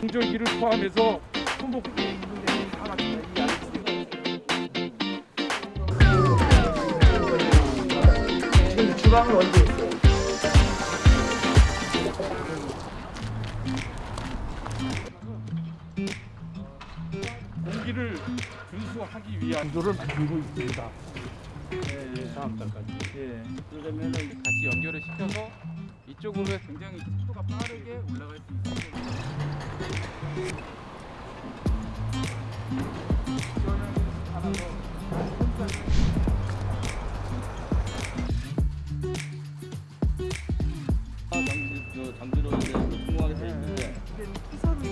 공절기를 포함해서 손목부에 있는 데는 다 아래쪽에 지금 주방은 언제 있어요? 공기를 준수하기 위한 구조를 만들고 있습니다. 네, 다음 달까지. 예. 그러려면 같이 연결을 시켜서 이쪽으로 굉장히 속도가 빠르게 올라갈 수. 이 거는 하나 더. 장비, 장비로 이제 통하게 돼 있는데 기선이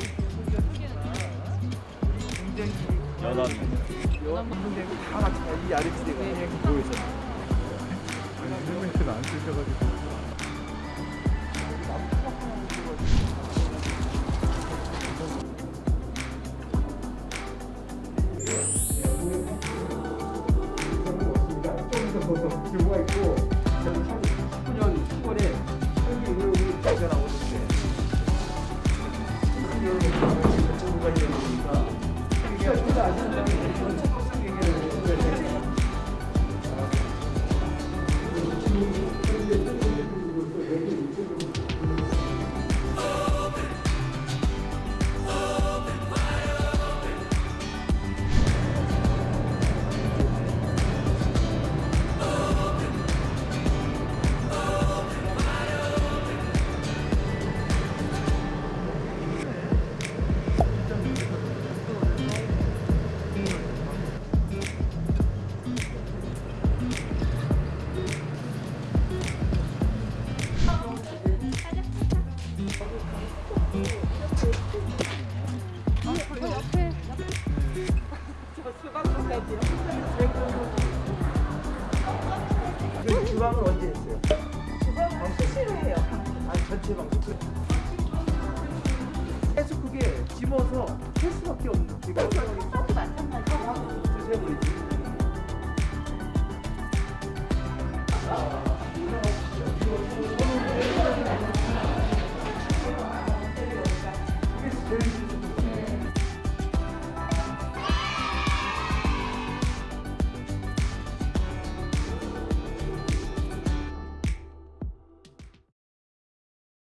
굉장히 연합이 연합이 다 같이 이 아래쪽에 보여서 헬멧을 안 쓰셔가지고 규모가 있고 19년 10월에 헬기 의혹이 발견하고있는데 정부가 있는 거니까 헬기가 진짜 아시는 지금 주방은 언제 했어요? 주방 수시로 해요. 아니 전체 방송 끝. 계속 그게 짐어서 할 수밖에 없는 지금 서도 마찬가지고 주세버리지.